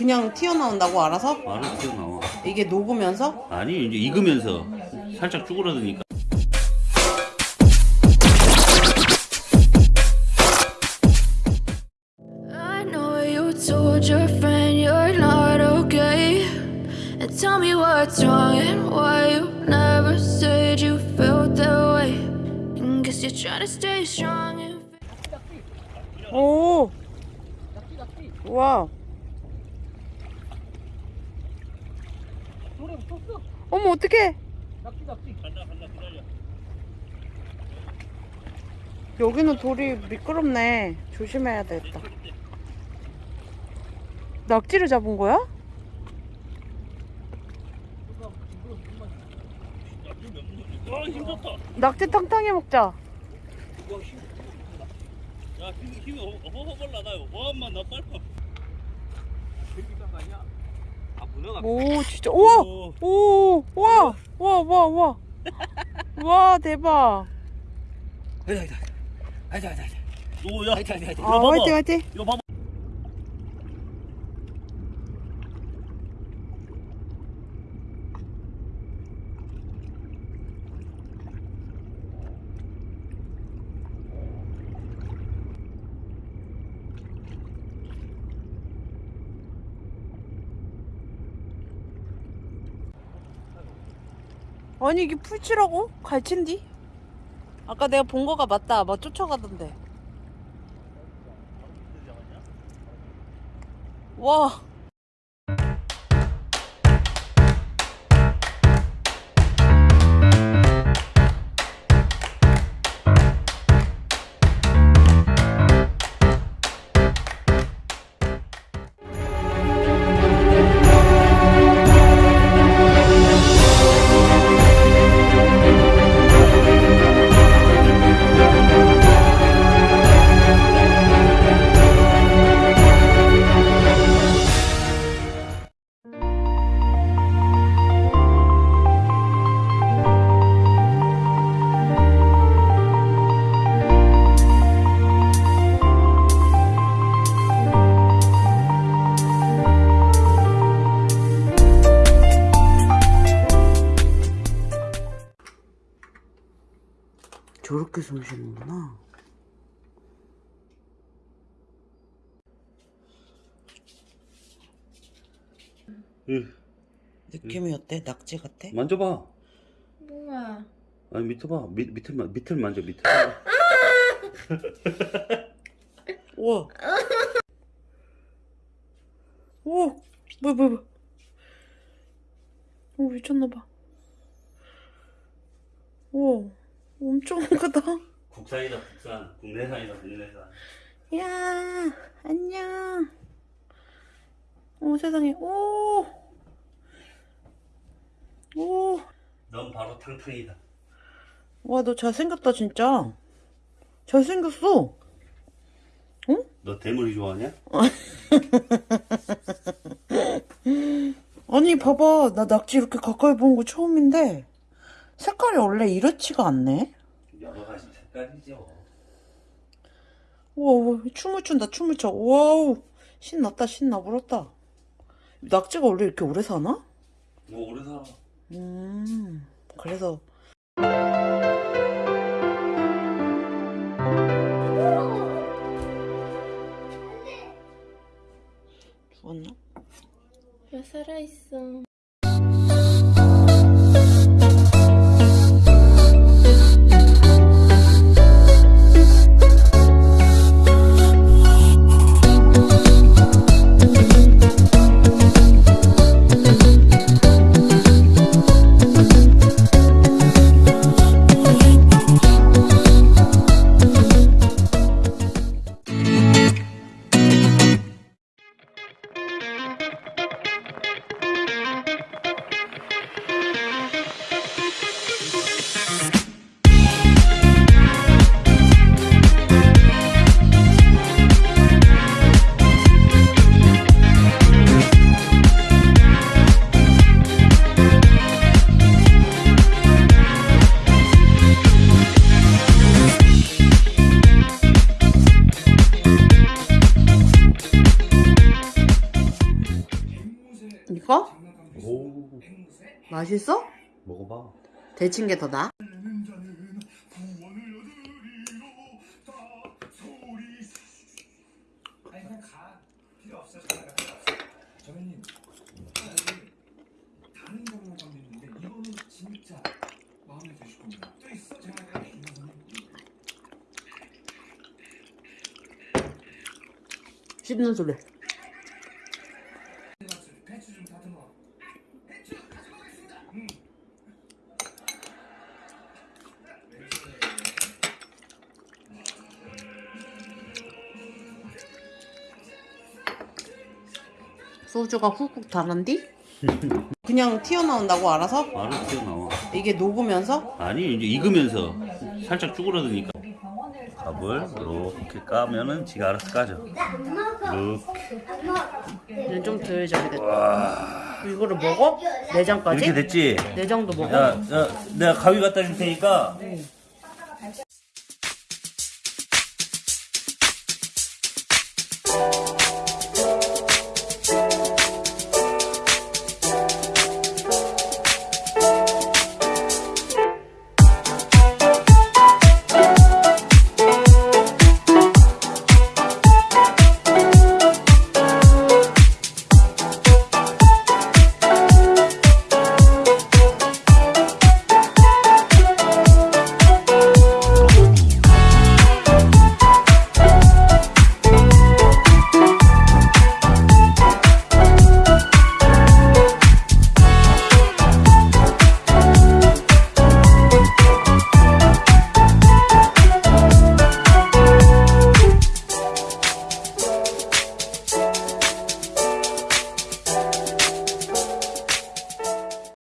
그냥 튀어나온다고 알아서? 알아서 튀어나와. 이게 녹으면서? 아니 이제 익으면서 살짝 쭈그러드니까. I know you told your friend you're not okay. And tell me what's wrong and why you never said you felt that way. And guess you're trying to stay strong and 어머, 어떡해! 여기는 돌이 미끄럽네. 조심해야 되겠다. 낙지를 잡은 거야? 와 힘좋다. 낙지 탕탕이 먹자. 야 힘, 힘이 허허벌 나가요. 와만 나 빨리. 아 문어가. 오, 진짜. 우와! 오. 오! 와! 와, 와, 와. 와, 대박. 아이다 아이다 아이다 아이다 아이다. 오야. 아이다 아이다 아이다. 아, 화이팅, 화이팅. 이거 봐봐. 아 니, 이게 풀치라고? 갈치인디? 아까 내가 본 거가 맞다. 막 쫓아가던데. 와. 저렇게 숨 쉬는구나. 으, 느낌이 어때? 낙지 같아? 만져봐. 우와. 아니 밑에 봐. 밑 밑을 만 밑을 만져 밑을. 우와. 우와. 뭐야, 뭐야, 뭐야. 오, 미쳤나봐. 우와. 엄청 크다. 국산이다 국산. 국내산이다 국내산. 야, 안녕. 오, 세상에. 오. 오. 넌 바로 탕탕이다. 와, 너 잘생겼다, 진짜. 잘생겼어. 너 대물이 좋아하냐? 아니, 봐봐. 나 낙지 이렇게 가까이 보는 거 처음인데, 색깔이 원래 이렇지가 않네. 여러 가지 색깔이죠. 우와, 우와, 춤을 춘다, 춤을 춰. 와우. 신났다, 신나, 불었다. 낙지가 원래 이렇게 오래 사나? 뭐 오래 살아. 음, 그래서. 죽었나? 왜 살아있어? 맛있어? 먹어봐 데친 게 더 나아? 다른 경 소주가 훅훅 달은디? 그냥 튀어나온다고 알아서? 바로 튀어나와 이게 녹으면서? 아니 이제 익으면서 살짝 쭈그러드니까 밥을 이렇게 까면은 지가 알아서 까져 이렇게 좀 덜 잘겠다. 이거를 먹어? 내장까지? 이렇게 됐지? 내장도 먹어? 야, 야 내가 가위 갖다 줄 테니까